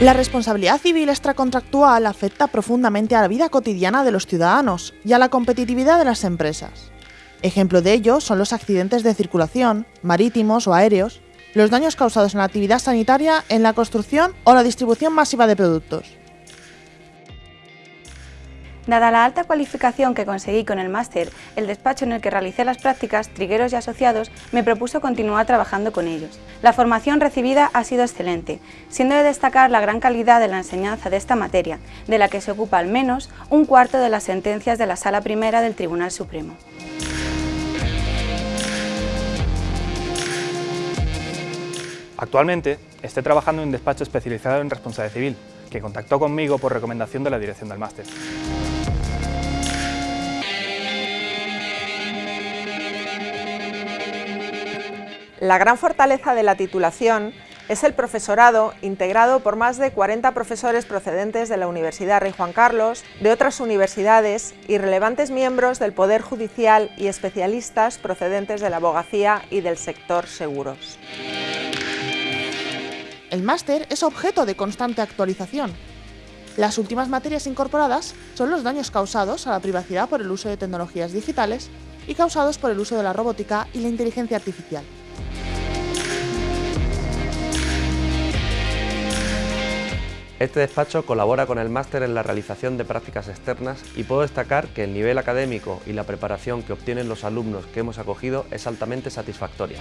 La responsabilidad civil extracontractual afecta profundamente a la vida cotidiana de los ciudadanos y a la competitividad de las empresas. Ejemplo de ello son los accidentes de circulación, marítimos o aéreos, los daños causados en la actividad sanitaria, en la construcción o la distribución masiva de productos. Dada la alta cualificación que conseguí con el máster, el despacho en el que realicé las prácticas, Trigueros y Asociados, me propuso continuar trabajando con ellos. La formación recibida ha sido excelente, siendo de destacar la gran calidad de la enseñanza de esta materia, de la que se ocupa al menos un cuarto de las sentencias de la Sala Primera del Tribunal Supremo. Actualmente estoy trabajando en un despacho especializado en responsabilidad civil, que contactó conmigo por recomendación de la dirección del máster. La gran fortaleza de la titulación es el profesorado integrado por más de 40 profesores procedentes de la Universidad Rey Juan Carlos, de otras universidades y relevantes miembros del Poder Judicial y especialistas procedentes de la abogacía y del sector seguros. El máster es objeto de constante actualización. Las últimas materias incorporadas son los daños causados a la privacidad por el uso de tecnologías digitales y causados por el uso de la robótica y la inteligencia artificial. Este despacho colabora con el máster en la realización de prácticas externas y puedo destacar que el nivel académico y la preparación que obtienen los alumnos que hemos acogido es altamente satisfactoria.